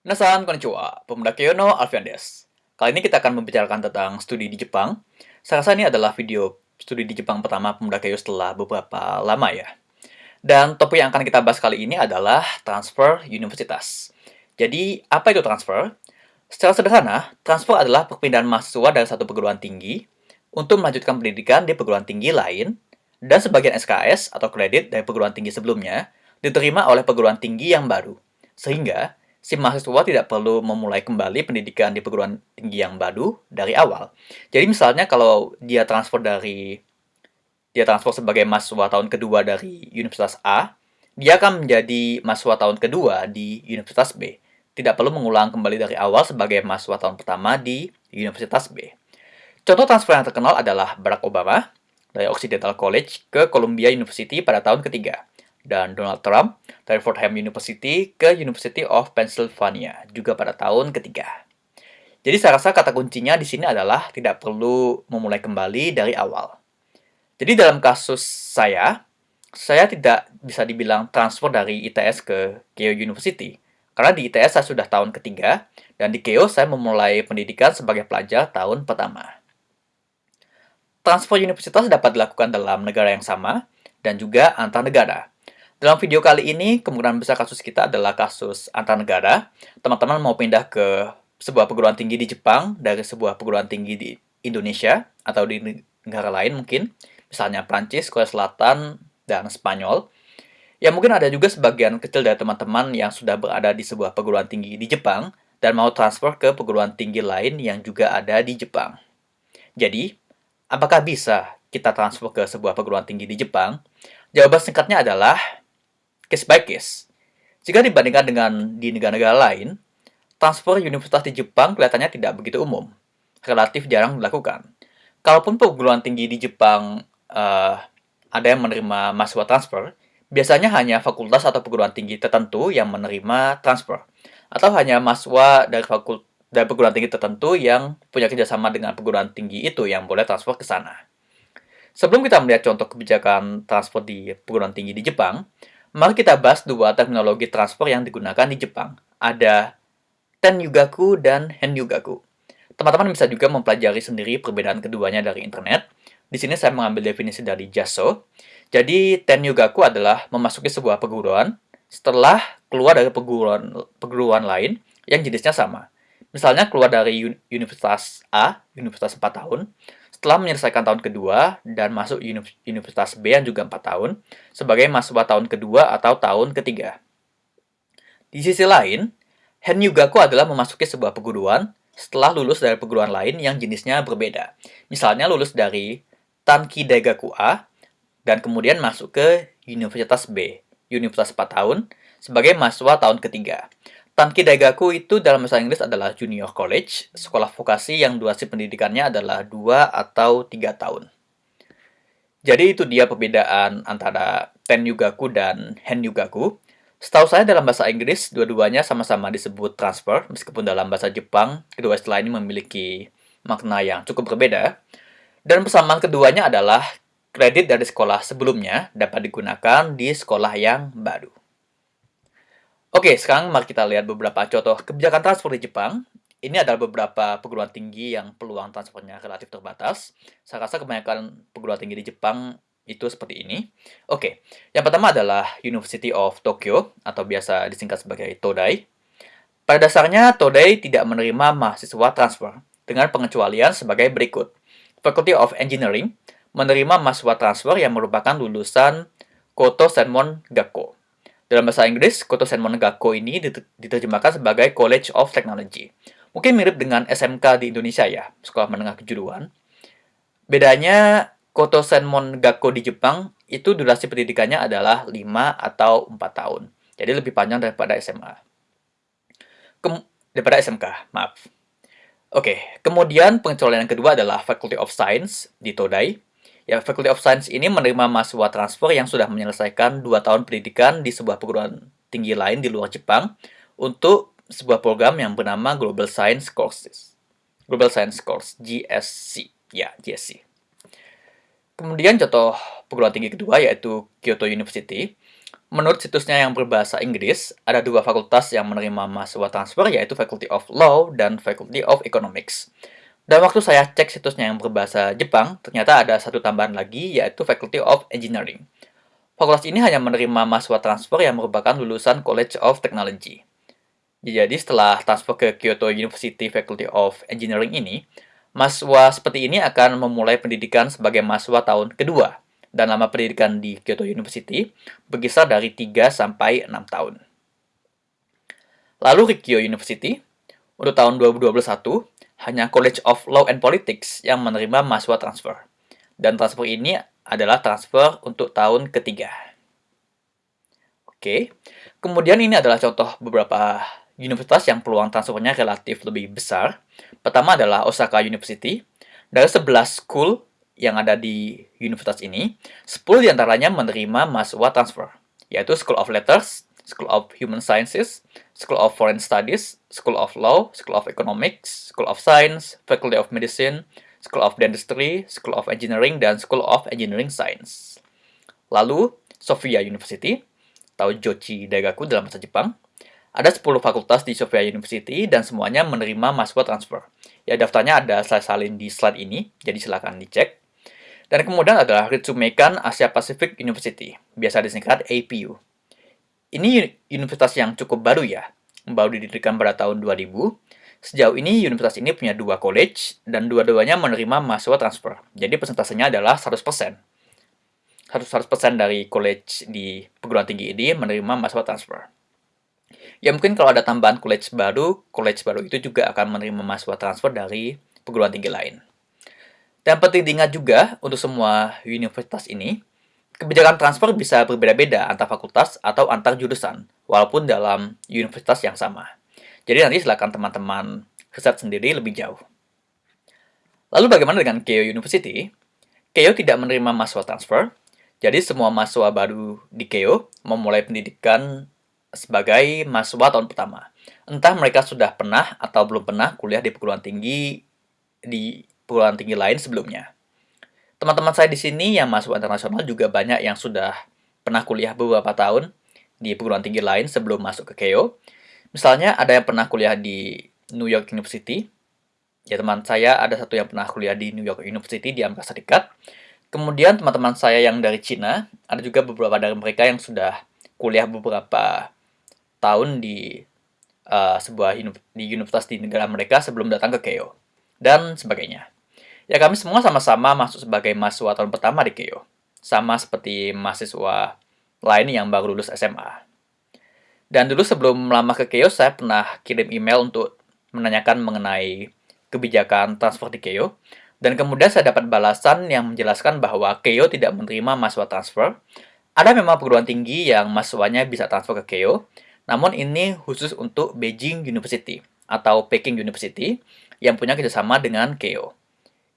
Minasan konnichiwa, pemuda Kyono Alfian des. Kali ini kita akan membicarakan tentang studi di Jepang. Saya rasa ini adalah video studi di Jepang pertama pemuda Kyono setelah beberapa lama ya. Dan topik yang akan kita bahas kali ini adalah transfer universitas. Jadi, apa itu transfer? Secara sederhana, transfer adalah perpindahan mahasiswa dari satu perguruan tinggi untuk melanjutkan pendidikan di perguruan tinggi lain, dan sebagian SKS atau kredit dari perguruan tinggi sebelumnya diterima oleh perguruan tinggi yang baru. Sehingga, si mahasiswa tidak perlu memulai kembali pendidikan di perguruan tinggi yang baru dari awal. Jadi misalnya kalau dia transfer dari dia transfer sebagai mahasiswa tahun kedua dari Universitas A, dia akan menjadi mahasiswa tahun kedua di Universitas B. Tidak perlu mengulang kembali dari awal sebagai mahasiswa tahun pertama di Universitas B. Contoh transfer yang terkenal adalah Barack Obama dari Occidental College ke Columbia University pada tahun ketiga dan Donald Trump dari Fordham University ke University of Pennsylvania juga pada tahun ketiga. Jadi saya rasa kata kuncinya di sini adalah tidak perlu memulai kembali dari awal. Jadi dalam kasus saya, saya tidak bisa dibilang transfer dari ITS ke Keio University. Karena di ITS saya sudah tahun ketiga, dan di Keio saya memulai pendidikan sebagai pelajar tahun pertama. Transfer universitas dapat dilakukan dalam negara yang sama, dan juga antar negara. Dalam video kali ini, kemungkinan besar kasus kita adalah kasus antar negara. Teman-teman mau pindah ke sebuah perguruan tinggi di Jepang dari sebuah perguruan tinggi di Indonesia atau di negara lain mungkin, misalnya Prancis, Korea Selatan, dan Spanyol. Ya mungkin ada juga sebagian kecil dari teman-teman yang sudah berada di sebuah perguruan tinggi di Jepang dan mau transfer ke perguruan tinggi lain yang juga ada di Jepang. Jadi, apakah bisa kita transfer ke sebuah perguruan tinggi di Jepang? Jawaban singkatnya adalah case by case. Jika dibandingkan dengan di negara-negara lain, transfer universitas di Jepang kelihatannya tidak begitu umum, relatif jarang dilakukan. Kalaupun perguruan tinggi di Jepang uh, ada yang menerima mahasiswa transfer, biasanya hanya fakultas atau perguruan tinggi tertentu yang menerima transfer, atau hanya mahasiswa dari fakultas dari perguruan tinggi tertentu yang punya kerjasama dengan perguruan tinggi itu yang boleh transfer ke sana. Sebelum kita melihat contoh kebijakan transfer di perguruan tinggi di Jepang, Mari kita bahas dua teknologi transfer yang digunakan di Jepang. Ada Ten Yugaku dan Hen Yugaku. Teman-teman bisa juga mempelajari sendiri perbedaan keduanya dari internet. Di sini saya mengambil definisi dari Jaso. Jadi, Ten Yugaku adalah memasuki sebuah perguruan setelah keluar dari perguruan, perguruan lain yang jenisnya sama. Misalnya keluar dari Universitas A, Universitas 4 tahun, setelah menyelesaikan tahun kedua dan masuk Universitas B yang juga 4 tahun sebagai mahasiswa tahun kedua atau tahun ketiga. Di sisi lain, Hen Yugaku adalah memasuki sebuah perguruan setelah lulus dari perguruan lain yang jenisnya berbeda. Misalnya lulus dari Tanki Daigaku A dan kemudian masuk ke Universitas B, Universitas 4 tahun, sebagai mahasiswa tahun ketiga. Tanki Daigaku itu dalam bahasa Inggris adalah junior college, sekolah vokasi yang durasi pendidikannya adalah 2 atau 3 tahun. Jadi itu dia perbedaan antara Ten Yugaku dan Hen Yugaku. Setahu saya dalam bahasa Inggris, dua-duanya sama-sama disebut transfer, meskipun dalam bahasa Jepang, kedua istilah ini memiliki makna yang cukup berbeda. Dan persamaan keduanya adalah kredit dari sekolah sebelumnya dapat digunakan di sekolah yang baru. Oke, sekarang mari kita lihat beberapa contoh kebijakan transfer di Jepang. Ini adalah beberapa perguruan tinggi yang peluang transfernya relatif terbatas. Saya rasa kebanyakan perguruan tinggi di Jepang itu seperti ini. Oke, yang pertama adalah University of Tokyo, atau biasa disingkat sebagai Todai. Pada dasarnya, Todai tidak menerima mahasiswa transfer, dengan pengecualian sebagai berikut. Faculty of Engineering menerima mahasiswa transfer yang merupakan lulusan Koto Senmon Gakko dalam bahasa Inggris, Koto Senmon Gakko ini diterjemahkan sebagai College of Technology. Mungkin mirip dengan SMK di Indonesia ya, Sekolah Menengah Kejuruan. Bedanya, Koto Senmon Gakko di Jepang itu durasi pendidikannya adalah 5 atau 4 tahun. Jadi lebih panjang daripada SMA. Kem daripada SMK, maaf. Oke, kemudian pengecualian yang kedua adalah Faculty of Science di Todai Ya, Faculty of Science ini menerima mahasiswa transfer yang sudah menyelesaikan 2 tahun pendidikan di sebuah perguruan tinggi lain di luar Jepang untuk sebuah program yang bernama Global Science Courses. Global Science Course, GSC. Ya, GSC. Kemudian contoh perguruan tinggi kedua yaitu Kyoto University. Menurut situsnya yang berbahasa Inggris, ada dua fakultas yang menerima mahasiswa transfer, yaitu Faculty of Law dan Faculty of Economics. Dan waktu saya cek situsnya yang berbahasa Jepang, ternyata ada satu tambahan lagi, yaitu Faculty of Engineering. Fakultas ini hanya menerima mahasiswa transfer yang merupakan lulusan College of Technology. Jadi setelah transfer ke Kyoto University Faculty of Engineering ini, mahasiswa seperti ini akan memulai pendidikan sebagai mahasiswa tahun kedua dan lama pendidikan di Kyoto University berkisar dari 3 sampai 6 tahun. Lalu Rikyo University, untuk tahun 2021, hanya College of Law and Politics yang menerima mahasiswa transfer. Dan transfer ini adalah transfer untuk tahun ketiga. Oke, kemudian ini adalah contoh beberapa universitas yang peluang transfernya relatif lebih besar. Pertama adalah Osaka University. Dari 11 school yang ada di universitas ini, 10 di antaranya menerima mahasiswa transfer, yaitu School of Letters, School of Human Sciences, School of Foreign Studies, School of Law, School of Economics, School of Science, Faculty of Medicine, School of Dentistry, School of Engineering, dan School of Engineering Science. Lalu, Sofia University, atau Jochi Daigaku dalam bahasa Jepang, ada 10 fakultas di Sofia University dan semuanya menerima mahasiswa transfer. Ya, daftarnya ada saya salin di slide ini, jadi silakan dicek. Dan kemudian adalah Ritsumeikan Asia Pacific University, biasa disingkat APU. Ini universitas yang cukup baru ya, baru didirikan pada tahun 2000. Sejauh ini universitas ini punya dua college, dan dua-duanya menerima mahasiswa transfer. Jadi persentasenya adalah 100%. 100% dari college di perguruan tinggi ini menerima mahasiswa transfer. Ya mungkin kalau ada tambahan college baru, college baru itu juga akan menerima mahasiswa transfer dari perguruan tinggi lain. Dan penting diingat juga untuk semua universitas ini, kebijakan transfer bisa berbeda-beda antar fakultas atau antar jurusan, walaupun dalam universitas yang sama. Jadi nanti silakan teman-teman riset sendiri lebih jauh. Lalu bagaimana dengan Keio University? Keio tidak menerima mahasiswa transfer, jadi semua mahasiswa baru di Keio memulai pendidikan sebagai mahasiswa tahun pertama. Entah mereka sudah pernah atau belum pernah kuliah di perguruan tinggi di perguruan tinggi lain sebelumnya. Teman-teman saya di sini yang masuk internasional juga banyak yang sudah pernah kuliah beberapa tahun di perguruan tinggi lain sebelum masuk ke Keio. Misalnya ada yang pernah kuliah di New York University. Ya teman saya ada satu yang pernah kuliah di New York University di Amerika Serikat. Kemudian teman-teman saya yang dari Cina, ada juga beberapa dari mereka yang sudah kuliah beberapa tahun di uh, sebuah di universitas di negara mereka sebelum datang ke Keio dan sebagainya. Ya kami semua sama-sama masuk sebagai mahasiswa tahun pertama di Keio. Sama seperti mahasiswa lain yang baru lulus SMA. Dan dulu sebelum lama ke Keio, saya pernah kirim email untuk menanyakan mengenai kebijakan transfer di Keio. Dan kemudian saya dapat balasan yang menjelaskan bahwa Keio tidak menerima mahasiswa transfer. Ada memang perguruan tinggi yang mahasiswanya bisa transfer ke Keio, namun ini khusus untuk Beijing University atau Peking University yang punya kerjasama dengan Keio.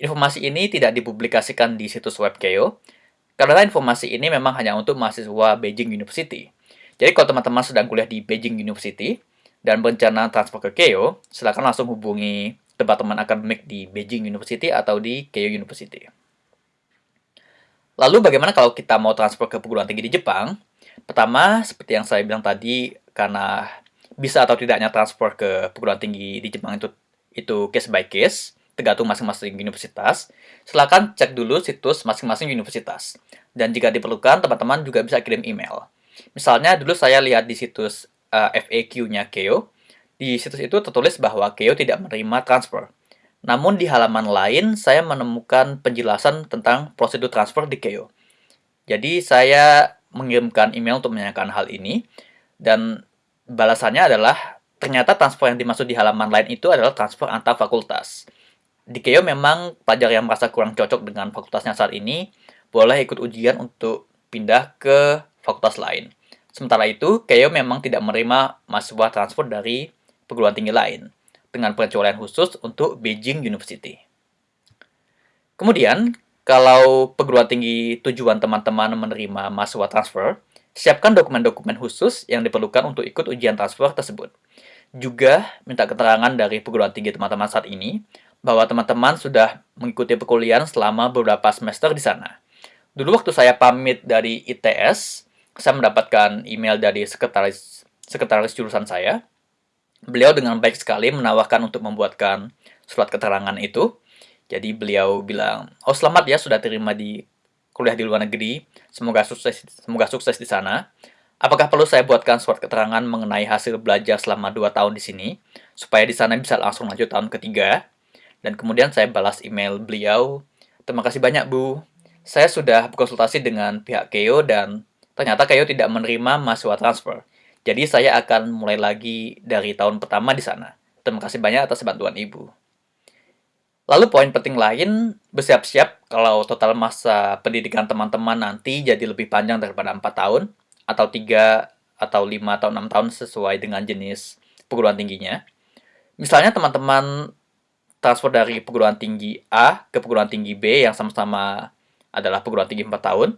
Informasi ini tidak dipublikasikan di situs web Keio, karena informasi ini memang hanya untuk mahasiswa Beijing University. Jadi kalau teman-teman sedang kuliah di Beijing University dan berencana transfer ke Keio, silakan langsung hubungi departemen akademik di Beijing University atau di Keio University. Lalu bagaimana kalau kita mau transfer ke perguruan tinggi di Jepang? Pertama, seperti yang saya bilang tadi, karena bisa atau tidaknya transfer ke perguruan tinggi di Jepang itu itu case by case tergantung masing-masing universitas, silakan cek dulu situs masing-masing universitas. Dan jika diperlukan, teman-teman juga bisa kirim email. Misalnya, dulu saya lihat di situs uh, eh, FAQ-nya Keo, di situs itu tertulis bahwa Keo tidak menerima transfer. Namun di halaman lain, saya menemukan penjelasan tentang prosedur transfer di Keo. Jadi, saya mengirimkan email untuk menanyakan hal ini, dan balasannya adalah ternyata transfer yang dimaksud di halaman lain itu adalah transfer antar fakultas di Keio memang pelajar yang merasa kurang cocok dengan fakultasnya saat ini boleh ikut ujian untuk pindah ke fakultas lain. Sementara itu, Keio memang tidak menerima mahasiswa transfer dari perguruan tinggi lain, dengan pengecualian khusus untuk Beijing University. Kemudian, kalau perguruan tinggi tujuan teman-teman menerima mahasiswa transfer, siapkan dokumen-dokumen khusus yang diperlukan untuk ikut ujian transfer tersebut. Juga minta keterangan dari perguruan tinggi teman-teman saat ini bahwa teman-teman sudah mengikuti perkuliahan selama beberapa semester di sana. Dulu waktu saya pamit dari ITS, saya mendapatkan email dari sekretaris sekretaris jurusan saya. Beliau dengan baik sekali menawarkan untuk membuatkan surat keterangan itu. Jadi beliau bilang, "Oh, selamat ya sudah terima di kuliah di luar negeri. Semoga sukses semoga sukses di sana. Apakah perlu saya buatkan surat keterangan mengenai hasil belajar selama 2 tahun di sini supaya di sana bisa langsung lanjut tahun ketiga?" Dan kemudian saya balas email beliau, "Terima kasih banyak, Bu. Saya sudah berkonsultasi dengan pihak Keo dan ternyata Keo tidak menerima mahasiswa transfer. Jadi saya akan mulai lagi dari tahun pertama di sana. Terima kasih banyak atas bantuan Ibu." Lalu poin penting lain, bersiap-siap kalau total masa pendidikan teman-teman nanti jadi lebih panjang daripada 4 tahun, atau 3, atau 5, atau 6 tahun sesuai dengan jenis perguruan tingginya. Misalnya teman-teman transfer dari perguruan tinggi A ke perguruan tinggi B yang sama-sama adalah perguruan tinggi 4 tahun,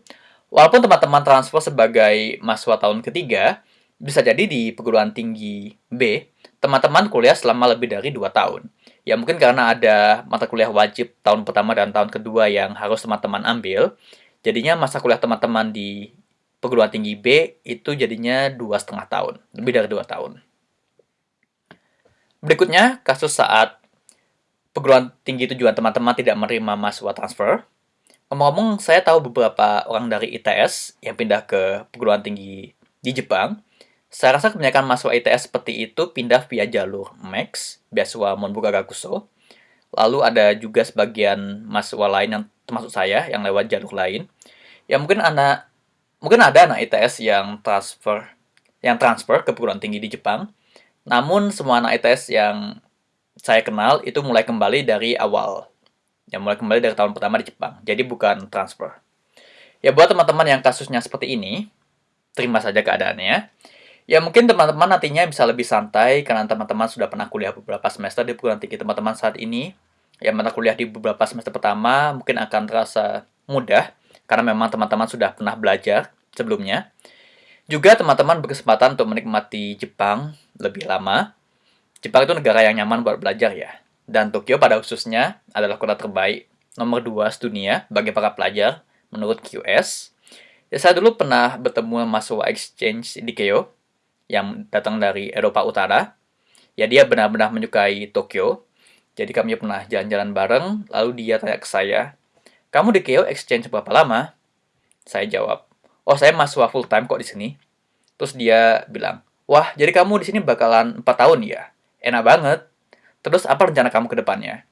walaupun teman-teman transfer sebagai mahasiswa tahun ketiga, bisa jadi di perguruan tinggi B, teman-teman kuliah selama lebih dari 2 tahun. Ya mungkin karena ada mata kuliah wajib tahun pertama dan tahun kedua yang harus teman-teman ambil, jadinya masa kuliah teman-teman di perguruan tinggi B itu jadinya dua setengah tahun, lebih dari dua tahun. Berikutnya, kasus saat perguruan tinggi tujuan teman-teman tidak menerima mahasiswa transfer. Ngomong-ngomong, saya tahu beberapa orang dari ITS yang pindah ke perguruan tinggi di Jepang, saya rasa kebanyakan mahasiswa ITS seperti itu pindah via jalur MAX, beasiswa Monbuka Gakuso. Lalu ada juga sebagian mahasiswa lain yang termasuk saya yang lewat jalur lain. Ya mungkin anak mungkin ada anak ITS yang transfer yang transfer ke perguruan tinggi di Jepang. Namun semua anak ITS yang saya kenal itu mulai kembali dari awal. Yang mulai kembali dari tahun pertama di Jepang. Jadi bukan transfer. Ya buat teman-teman yang kasusnya seperti ini, terima saja keadaannya. Ya mungkin teman-teman nantinya bisa lebih santai karena teman-teman sudah pernah kuliah beberapa semester di perguruan tinggi teman-teman saat ini. Ya mata kuliah di beberapa semester pertama mungkin akan terasa mudah karena memang teman-teman sudah pernah belajar sebelumnya. Juga teman-teman berkesempatan untuk menikmati Jepang lebih lama. Jepang itu negara yang nyaman buat belajar ya. Dan Tokyo pada khususnya adalah kota terbaik nomor 2 dunia bagi para pelajar menurut QS. Ya, saya dulu pernah bertemu mahasiswa exchange di Keio yang datang dari Eropa Utara. Ya dia benar-benar menyukai Tokyo. Jadi kami pernah jalan-jalan bareng, lalu dia tanya ke saya, kamu di Keio exchange berapa lama? Saya jawab, oh saya mahasiswa full time kok di sini. Terus dia bilang, wah jadi kamu di sini bakalan 4 tahun ya? Enak banget. Terus apa rencana kamu ke depannya?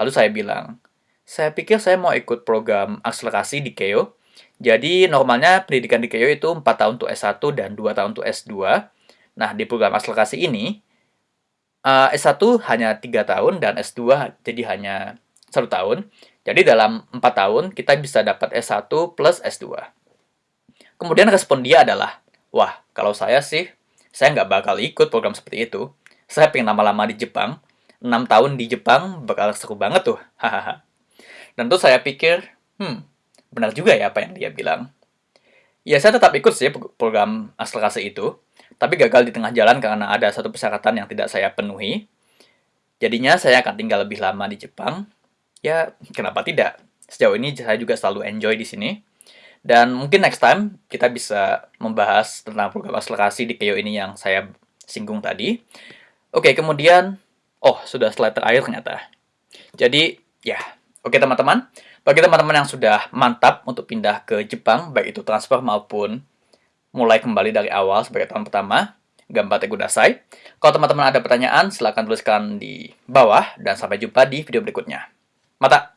Lalu saya bilang, saya pikir saya mau ikut program akselerasi di Keio. Jadi normalnya pendidikan di Keio itu 4 tahun untuk S1 dan 2 tahun untuk S2. Nah, di program akselerasi ini, uh, eh, S1 hanya 3 tahun dan S2 jadi hanya 1 tahun. Jadi dalam 4 tahun kita bisa dapat S1 plus S2. Kemudian respon dia adalah, wah kalau saya sih, saya nggak bakal ikut program seperti itu. Saya pengen lama-lama di Jepang, 6 tahun di Jepang bakal seru banget tuh. Dan tuh saya pikir, hmm, benar juga ya apa yang dia bilang. Ya saya tetap ikut sih program akselerasi itu, tapi gagal di tengah jalan karena ada satu persyaratan yang tidak saya penuhi. Jadinya saya akan tinggal lebih lama di Jepang. Ya, kenapa tidak? Sejauh ini saya juga selalu enjoy di sini. Dan mungkin next time kita bisa membahas tentang program akselerasi di Keio ini yang saya singgung tadi. Oke, kemudian, oh sudah slide terakhir ternyata. Jadi, ya, oke teman-teman. Bagi teman-teman yang sudah mantap untuk pindah ke Jepang, baik itu transfer maupun mulai kembali dari awal sebagai tahun pertama. Gambar Kudasai. Kalau teman-teman ada pertanyaan, silahkan tuliskan di bawah dan sampai jumpa di video berikutnya. Mata!